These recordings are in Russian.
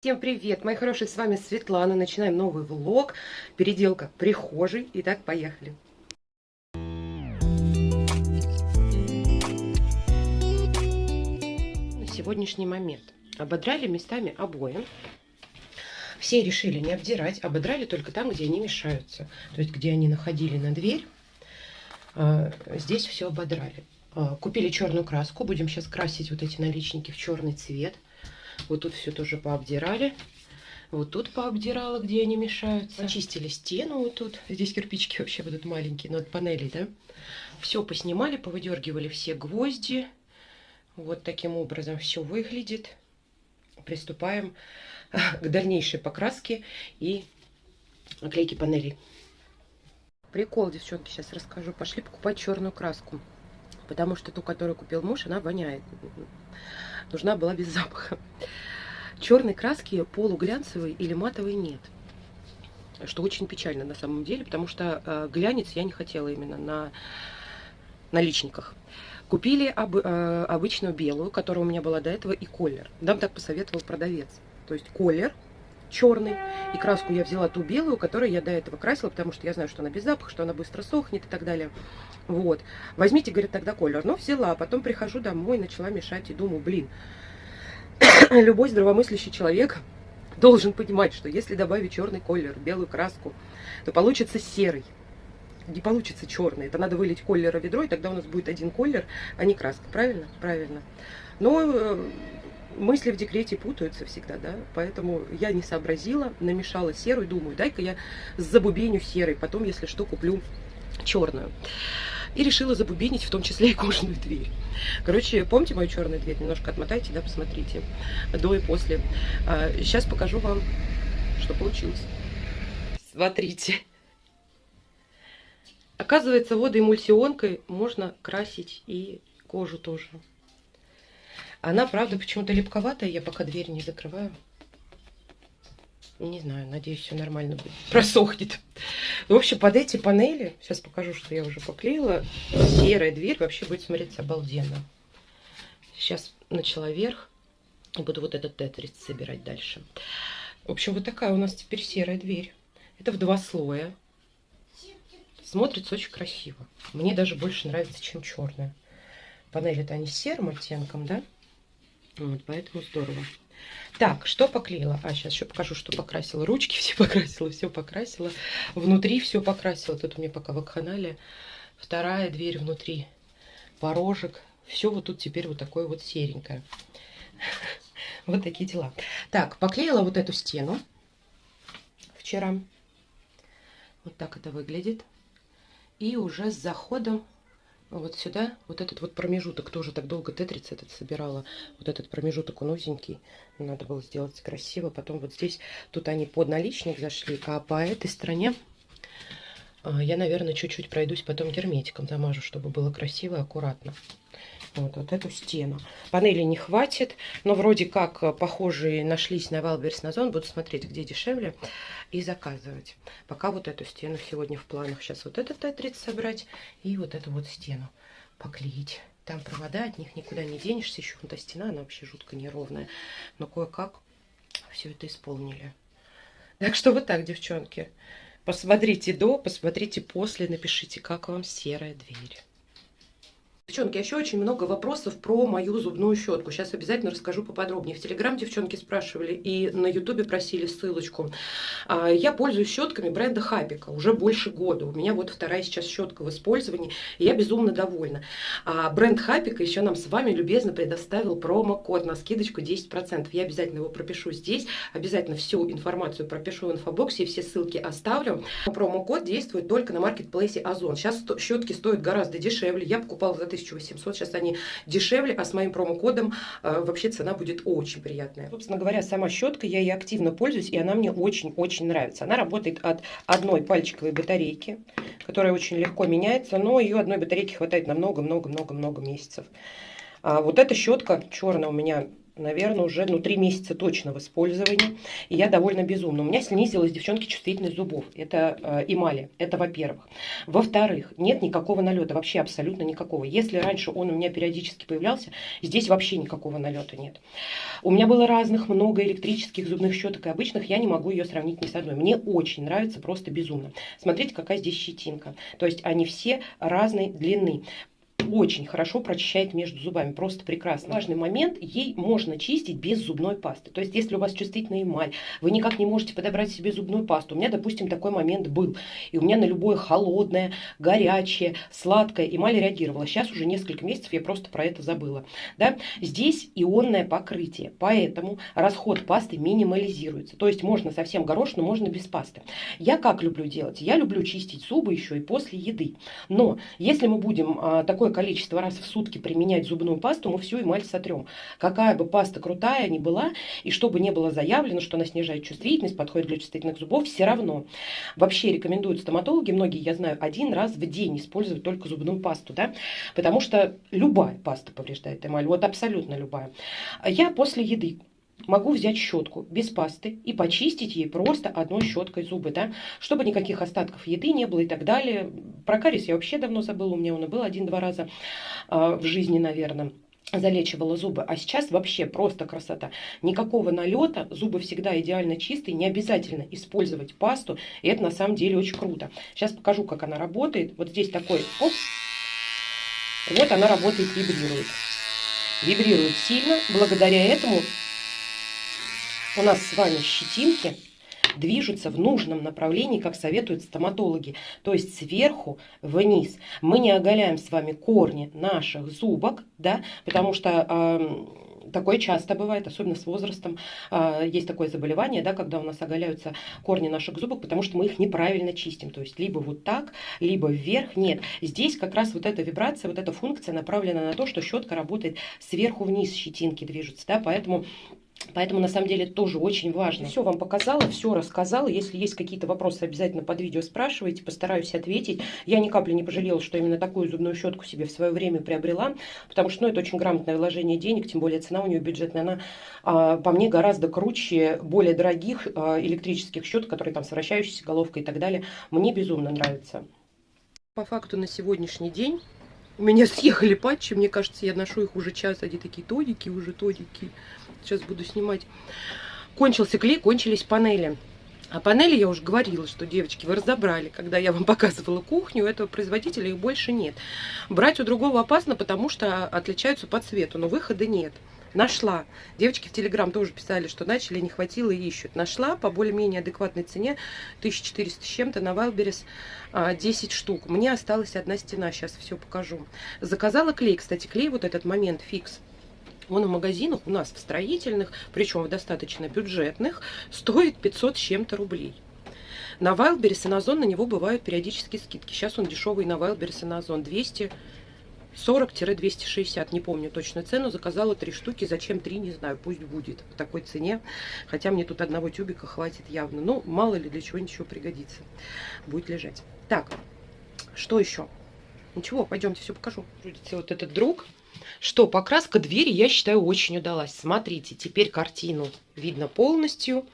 Всем привет, мои хорошие, с вами Светлана. Начинаем новый влог. Переделка прихожей. Итак, поехали. На сегодняшний момент ободрали местами обои. Все решили не обдирать, ободрали только там, где они мешаются. То есть, где они находили на дверь, а, здесь все ободрали. А, купили черную краску, будем сейчас красить вот эти наличники в черный цвет. Вот тут все тоже пообдирали. Вот тут пообдирала, где они мешаются. Очистили стену вот тут. Здесь кирпичики вообще будут маленькие, но от панелей, да? Все поснимали, повыдергивали все гвозди. Вот таким образом все выглядит. Приступаем к дальнейшей покраске и оклейке панелей. Прикол, девчонки, сейчас расскажу. Пошли покупать черную краску. Потому что ту, которую купил муж, она воняет нужна была без запаха. Черной краски полуглянцевой или матовой нет. Что очень печально на самом деле, потому что э, глянец я не хотела именно на наличниках. Купили об, э, обычную белую, которая у меня была до этого, и колер. Нам так посоветовал продавец. То есть колер черный, и краску я взяла ту белую, которую я до этого красила, потому что я знаю, что она без запаха, что она быстро сохнет и так далее. Вот. Возьмите, говорит, тогда колер. Но взяла, потом прихожу домой, начала мешать и думаю, блин, любой здравомыслящий человек должен понимать, что если добавить черный колер, белую краску, то получится серый. Не получится черный. Это надо вылить колера ведро, и тогда у нас будет один колер, а не краска. Правильно? Правильно. Но э, мысли в декрете путаются всегда, да, поэтому я не сообразила, намешала серую, думаю, дай-ка я забубеню серой, потом, если что, куплю черную. И решила забубенить в том числе и кожаную дверь. Короче, помните мою черную дверь? Немножко отмотайте, да, посмотрите. До и после. А, сейчас покажу вам, что получилось. Смотрите. Оказывается, водоэмульсионкой можно красить и кожу тоже. Она, правда, почему-то липковатая. Я пока дверь не закрываю. Не знаю, надеюсь, все нормально будет. Просохнет. В общем, под эти панели, сейчас покажу, что я уже поклеила, серая дверь вообще будет смотреться обалденно. Сейчас начала вверх. Буду вот этот тетрис собирать дальше. В общем, вот такая у нас теперь серая дверь. Это в два слоя. Смотрится очень красиво. Мне даже больше нравится, чем черная. Панели-то они серым оттенком, да? Вот, поэтому здорово. Так, что поклеила? А, сейчас еще покажу, что покрасила. Ручки все покрасила, все покрасила. Внутри все покрасила. Тут у меня пока вакханалия. Вторая дверь внутри. Порожек. Все вот тут теперь вот такое вот серенькое. Вот такие дела. Так, поклеила вот эту стену вчера. Вот так это выглядит. И уже с заходом вот сюда, вот этот вот промежуток, тоже так долго тетрис этот собирала, вот этот промежуток он узенький, надо было сделать красиво, потом вот здесь, тут они под наличник зашли, а по этой стороне а, я, наверное, чуть-чуть пройдусь, потом герметиком замажу, чтобы было красиво и аккуратно. Вот, вот эту стену. Панели не хватит, но вроде как э, похожие нашлись на Wildberries на Зон. Буду смотреть, где дешевле и заказывать. Пока вот эту стену сегодня в планах. Сейчас вот этот тетрит собрать и вот эту вот стену поклеить. Там провода, от них никуда не денешься. Еще вон та стена, она вообще жутко неровная. Но кое-как все это исполнили. Так что вот так, девчонки. Посмотрите до, посмотрите после, напишите, как вам серая дверь. Девчонки, еще очень много вопросов про мою зубную щетку. Сейчас обязательно расскажу поподробнее. В Телеграм девчонки спрашивали и на Ютубе просили ссылочку. А, я пользуюсь щетками бренда Хапика уже больше года. У меня вот вторая сейчас щетка в использовании, и я безумно довольна. А бренд Хапика еще нам с вами любезно предоставил промокод на скидочку 10%. Я обязательно его пропишу здесь, обязательно всю информацию пропишу в инфобоксе, и все ссылки оставлю. Промокод действует только на маркетплейсе Озон. Сейчас щетки стоят гораздо дешевле. Я покупала за 1800, сейчас они дешевле, а с моим промокодом э, вообще цена будет очень приятная. Собственно говоря, сама щетка, я ей активно пользуюсь, и она мне очень-очень нравится. Она работает от одной пальчиковой батарейки, которая очень легко меняется, но ее одной батарейки хватает на много-много-много-много месяцев. А вот эта щетка черная у меня наверное, уже ну, три месяца точно в использовании. И я довольно безумна. У меня снизилась, девчонки, чувствительность зубов. Это э, эмали. Это во-первых. Во-вторых, нет никакого налета. Вообще абсолютно никакого. Если раньше он у меня периодически появлялся, здесь вообще никакого налета нет. У меня было разных много электрических зубных щеток и обычных. Я не могу ее сравнить ни с одной. Мне очень нравится, просто безумно. Смотрите, какая здесь щетинка. То есть они все разной длины очень хорошо прочищает между зубами, просто прекрасно. Важный момент, ей можно чистить без зубной пасты. То есть, если у вас чувствительная эмаль, вы никак не можете подобрать себе зубную пасту. У меня, допустим, такой момент был. И у меня на любое холодное, горячее, сладкое эмаль реагировала. Сейчас уже несколько месяцев я просто про это забыла. Да? Здесь ионное покрытие, поэтому расход пасты минимализируется. То есть, можно совсем горошину, можно без пасты. Я как люблю делать? Я люблю чистить зубы еще и после еды. Но, если мы будем а, такое количество раз в сутки применять зубную пасту, мы всю эмаль сотрем. Какая бы паста крутая ни была, и чтобы не было заявлено, что она снижает чувствительность, подходит для чувствительных зубов, все равно. Вообще рекомендуют стоматологи, многие, я знаю, один раз в день использовать только зубную пасту, да, потому что любая паста повреждает эмаль, вот абсолютно любая. Я после еды могу взять щетку без пасты и почистить ей просто одной щеткой зубы, да, чтобы никаких остатков еды не было и так далее. Про кариес я вообще давно забыла, у меня он и был один-два раза э, в жизни, наверное залечивала зубы, а сейчас вообще просто красота. Никакого налета, зубы всегда идеально чистые, не обязательно использовать пасту, и это на самом деле очень круто. Сейчас покажу, как она работает. Вот здесь такой, оп, вот она работает, вибрирует. Вибрирует сильно, благодаря этому у нас с вами щетинки движутся в нужном направлении, как советуют стоматологи, то есть сверху вниз. Мы не оголяем с вами корни наших зубок, да, потому что э, такое часто бывает, особенно с возрастом. Э, есть такое заболевание, да, когда у нас оголяются корни наших зубок, потому что мы их неправильно чистим. То есть либо вот так, либо вверх. Нет, здесь как раз вот эта вибрация, вот эта функция направлена на то, что щетка работает сверху вниз, щетинки движутся, да, поэтому Поэтому, на самом деле, тоже очень важно. Все вам показала, все рассказала. Если есть какие-то вопросы, обязательно под видео спрашивайте, постараюсь ответить. Я ни капли не пожалела, что именно такую зубную щетку себе в свое время приобрела, потому что ну, это очень грамотное вложение денег, тем более цена у нее бюджетная. Она, а, по мне, гораздо круче более дорогих а, электрических щеток, которые там с вращающейся головкой и так далее. Мне безумно нравится. По факту на сегодняшний день у меня съехали патчи, мне кажется, я ношу их уже час, они такие тодики, уже тодики. Сейчас буду снимать. Кончился клей, кончились панели. А панели я уже говорила, что, девочки, вы разобрали, когда я вам показывала кухню, у этого производителя их больше нет. Брать у другого опасно, потому что отличаются по цвету, но выхода нет. Нашла. Девочки в Телеграм тоже писали, что начали, не хватило и ищут. Нашла по более-менее адекватной цене 1400 с чем-то на Вайлберес 10 штук. Мне осталась одна стена, сейчас все покажу. Заказала клей, кстати, клей вот этот момент фикс. Он в магазинах у нас в строительных, причем в достаточно бюджетных, стоит 500 с чем-то рублей. На Wildberries и на Озон на него бывают периодические скидки. Сейчас он дешевый на Wildberries и на Озон 200 40-260, не помню точно цену, заказала три штуки, зачем три, не знаю, пусть будет в такой цене, хотя мне тут одного тюбика хватит явно, ну, мало ли для чего ничего пригодится, будет лежать. Так, что еще? Ничего, пойдемте все покажу. Вот этот друг, что покраска двери, я считаю, очень удалась. Смотрите, теперь картину видно полностью,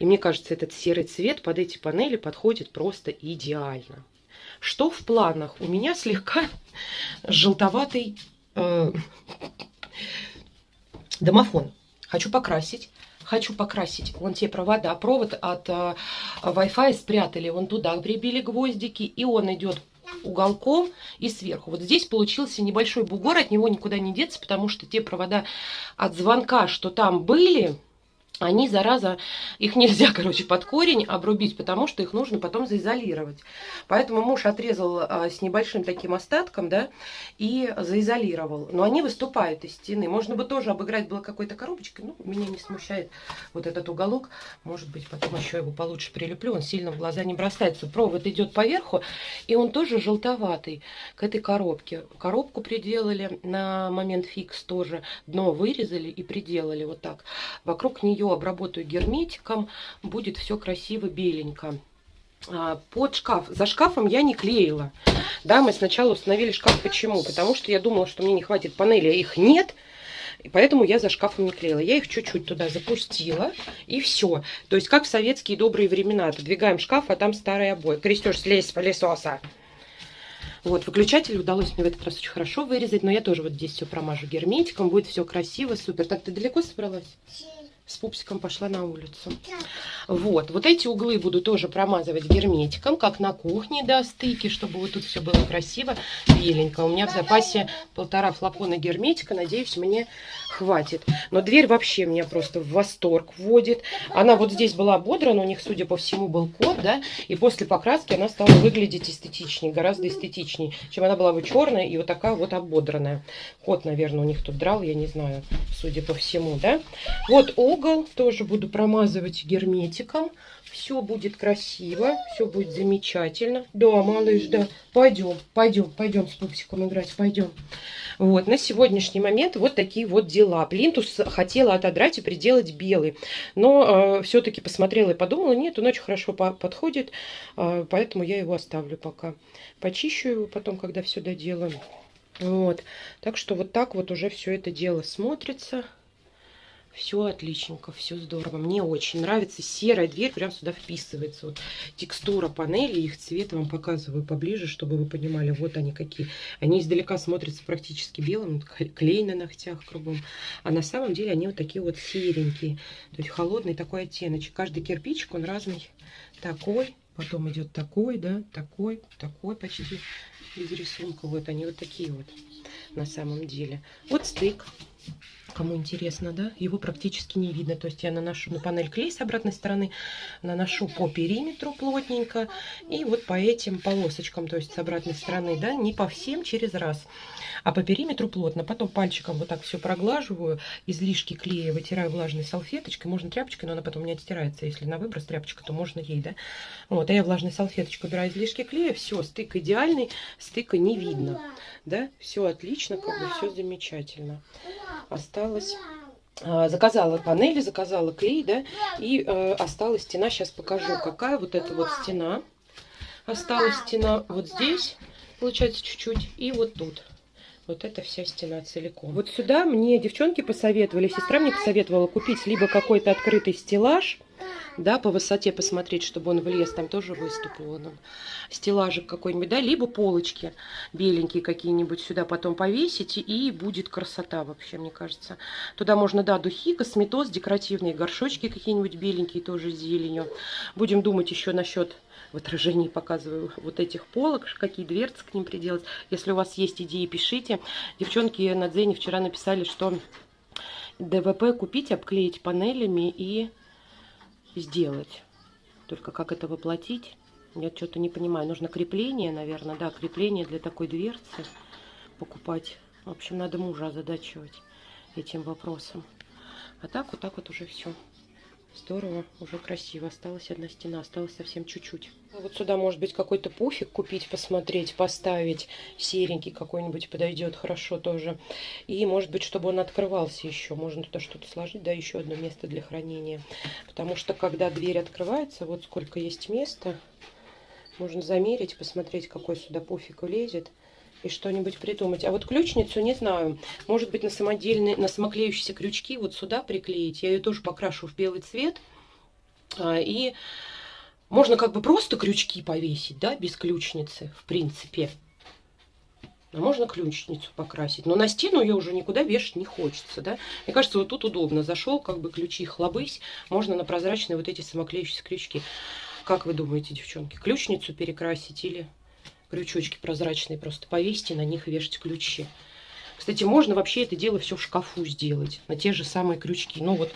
и мне кажется, этот серый цвет под эти панели подходит просто идеально. Что в планах? У меня слегка желтоватый э, домофон. Хочу покрасить. Хочу покрасить вон те провода. Провод от э, Wi-Fi спрятали. Вон туда прибили гвоздики. И он идет уголком и сверху. Вот здесь получился небольшой бугор. От него никуда не деться, потому что те провода от звонка, что там были они, зараза, их нельзя, короче, под корень обрубить, потому что их нужно потом заизолировать. Поэтому муж отрезал а, с небольшим таким остатком, да, и заизолировал. Но они выступают из стены. Можно бы тоже обыграть было какой-то коробочкой, но меня не смущает вот этот уголок. Может быть, потом еще его получше прилеплю, он сильно в глаза не бросается. Провод идет поверху, и он тоже желтоватый к этой коробке. Коробку приделали на момент фикс тоже, дно вырезали и приделали вот так. Вокруг нее обработаю герметиком, будет все красиво беленько. А, под шкаф. За шкафом я не клеила. Да, мы сначала установили шкаф. Почему? Потому что я думала, что мне не хватит панели, а их нет. И поэтому я за шкафом не клеила. Я их чуть-чуть туда запустила, и все. То есть, как в советские добрые времена. Отодвигаем шкаф, а там старые обои. Крестешь, слезь с пылесоса. Вот, выключатель удалось мне в этот раз очень хорошо вырезать, но я тоже вот здесь все промажу герметиком, будет все красиво, супер. Так, ты далеко собралась? С пупсиком пошла на улицу. Вот, вот эти углы буду тоже промазывать герметиком, как на кухне до стыки, чтобы вот тут все было красиво, беленько. У меня в запасе полтора флакона герметика, надеюсь, мне хватит. Но дверь вообще меня просто в восторг вводит. Она вот здесь была ободрана, у них, судя по всему, был код, да, и после покраски она стала выглядеть эстетичнее, гораздо эстетичнее, чем она была бы черная и вот такая вот ободранная. Кот, наверное, у них тут драл, я не знаю, судя по всему, да. Вот угол тоже буду промазывать герметиком. Все будет красиво, все будет замечательно. Да, малыш, да. Пойдем, пойдем, пойдем с пупсиком играть, пойдем. Вот, на сегодняшний момент вот такие вот дела. Плинтус хотела отодрать и приделать белый. Но э, все-таки посмотрела и подумала, нет, он очень хорошо по подходит, э, поэтому я его оставлю пока. Почищу его потом, когда все доделаю. Вот, так что вот так вот уже все это дело смотрится. Все отличненько, все здорово. Мне очень нравится. Серая дверь прям сюда вписывается. Вот текстура панели, их цвет вам показываю поближе, чтобы вы понимали, вот они какие. Они издалека смотрятся практически белым, клей на ногтях кругом. А на самом деле они вот такие вот серенькие. То есть холодный такой оттеночек. Каждый кирпичик, он разный. Такой, потом идет такой, да, такой, такой почти из рисунка. Вот они вот такие вот на самом деле. Вот стык. Кому интересно, да, его практически не видно. То есть я наношу на панель клей с обратной стороны, наношу по периметру плотненько и вот по этим полосочкам, то есть с обратной стороны, да, не по всем через раз, а по периметру плотно. Потом пальчиком вот так все проглаживаю, излишки клея вытираю влажной салфеточкой, можно тряпочкой, но она потом не отстирается. Если на выброс тряпочка, то можно ей, да. Вот, а я влажной салфеточкой убираю излишки клея, все, стык идеальный, стыка не видно, да, все отлично, как бы все замечательно осталось а, заказала панели, заказала клей, да, и э, осталась стена. Сейчас покажу, какая вот эта вот стена. Осталась стена вот здесь, получается, чуть-чуть, и вот тут. Вот эта вся стена целиком. Вот сюда мне девчонки посоветовали, сестра мне посоветовала купить либо какой-то открытый стеллаж, да, по высоте посмотреть, чтобы он влез, там тоже выступ вон стеллажик какой-нибудь, да, либо полочки беленькие какие-нибудь сюда потом повесить, и будет красота вообще, мне кажется. Туда можно, да, духи, косметоз, декоративные горшочки какие-нибудь беленькие тоже с зеленью. Будем думать еще насчет в отражении показываю вот этих полок, какие дверцы к ним приделать. Если у вас есть идеи, пишите. Девчонки на Дзене вчера написали, что ДВП купить, обклеить панелями и сделать. Только как это воплотить, я что-то не понимаю. Нужно крепление, наверное, да, крепление для такой дверцы покупать. В общем, надо мужа озадачивать этим вопросом. А так, вот так вот уже все. Здорово, уже красиво. Осталась одна стена, осталось совсем чуть-чуть. Вот сюда, может быть, какой-то пуфик купить, посмотреть, поставить. Серенький какой-нибудь подойдет хорошо тоже. И, может быть, чтобы он открывался еще. Можно туда что-то сложить, да, еще одно место для хранения. Потому что, когда дверь открывается, вот сколько есть места, можно замерить, посмотреть, какой сюда пуфик влезет и что-нибудь придумать. А вот ключницу, не знаю, может быть на самодельные, на самоклеющиеся крючки вот сюда приклеить. Я ее тоже покрашу в белый цвет. А, и можно как бы просто крючки повесить, да, без ключницы, в принципе. А можно ключницу покрасить. Но на стену ее уже никуда вешать не хочется, да. Мне кажется, вот тут удобно. Зашел, как бы ключи хлобысь. Можно на прозрачные вот эти самоклеющиеся крючки. Как вы думаете, девчонки, ключницу перекрасить или крючочки прозрачные просто повесить и на них вешать ключи. Кстати, можно вообще это дело все в шкафу сделать, на те же самые крючки. Ну вот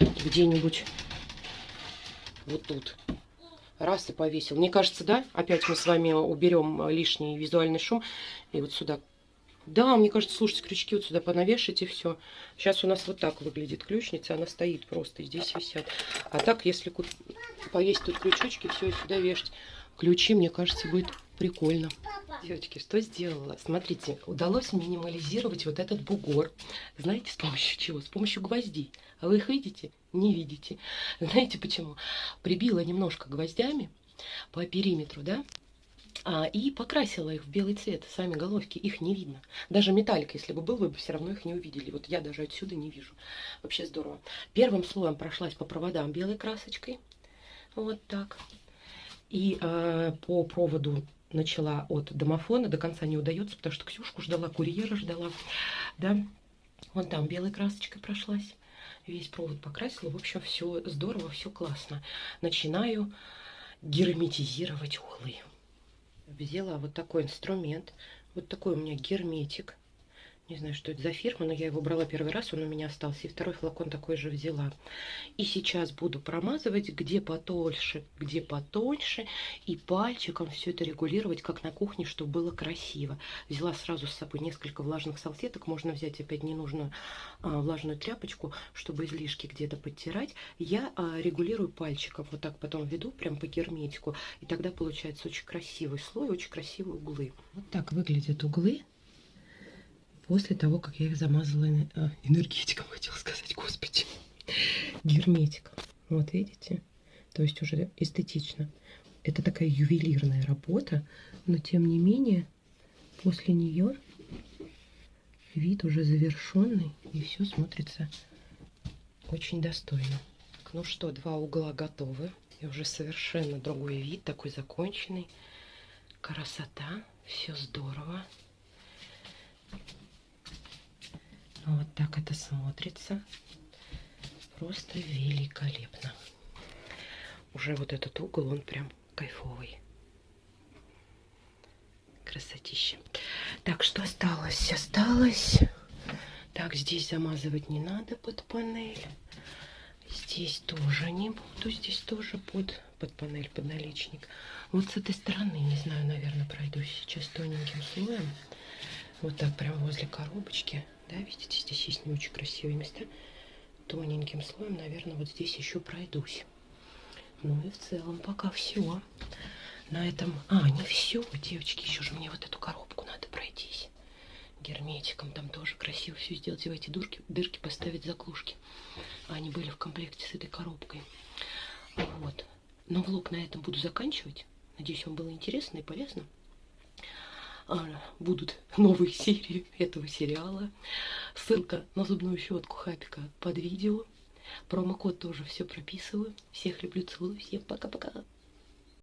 где-нибудь вот тут. Раз и повесил. Мне кажется, да, опять мы с вами уберем лишний визуальный шум. И вот сюда. Да, мне кажется, слушайте, крючки вот сюда понавешать и все. Сейчас у нас вот так выглядит ключница. Она стоит просто, здесь висят. А так, если повесить тут крючочки, все, и сюда вешать ключи, мне кажется, будет Прикольно. Девочки, что сделала? Смотрите, удалось минимализировать вот этот бугор. Знаете, с помощью чего? С помощью гвоздей. А вы их видите? Не видите. Знаете почему? Прибила немножко гвоздями по периметру, да? А, и покрасила их в белый цвет, сами головки, их не видно. Даже металлик, если бы был, вы бы все равно их не увидели. Вот я даже отсюда не вижу. Вообще здорово. Первым слоем прошлась по проводам белой красочкой. Вот так. И э, по проводу начала от домофона, до конца не удается, потому что Ксюшку ждала, курьера ждала, да. Вон там белой красочкой прошлась, весь провод покрасила. В общем, все здорово, все классно. Начинаю герметизировать углы. Взяла вот такой инструмент, вот такой у меня герметик. Не знаю, что это за фирма, но я его брала первый раз, он у меня остался. И второй флакон такой же взяла. И сейчас буду промазывать где потольше, где потоньше. И пальчиком все это регулировать, как на кухне, чтобы было красиво. Взяла сразу с собой несколько влажных салфеток. Можно взять опять ненужную а, влажную тряпочку, чтобы излишки где-то подтирать. Я а, регулирую пальчиком. Вот так потом веду прям по герметику. И тогда получается очень красивый слой, очень красивые углы. Вот так выглядят углы после того, как я их замазала а, энергетиком, хотела сказать, господи, герметиком. Вот видите? То есть уже эстетично. Это такая ювелирная работа, но тем не менее после нее вид уже завершенный и все смотрится очень достойно. Ну что, два угла готовы. И уже совершенно другой вид, такой законченный. Красота, все здорово. Вот так это смотрится. Просто великолепно. Уже вот этот угол, он прям кайфовый. Красотища. Так, что осталось? Осталось... Так, здесь замазывать не надо под панель. Здесь тоже не буду. Здесь тоже под, под панель, под наличник. Вот с этой стороны, не знаю, наверное, пройдусь сейчас тоненьким слоем. Вот так прям возле коробочки. Да, видите, здесь есть не очень красивые места. Тоненьким слоем, наверное, вот здесь еще пройдусь. Ну и в целом пока все. На этом... А, не все, девочки, еще же мне вот эту коробку надо пройтись. Герметиком там тоже красиво все сделать. И в эти дырки, дырки поставить заклушки. Они были в комплекте с этой коробкой. Вот. Но влог на этом буду заканчивать. Надеюсь, вам было интересно и полезно. А, будут новые серии этого сериала. Ссылка на зубную щетку Хапика под видео. Промокод тоже все прописываю. Всех люблю, целую. Всем пока-пока.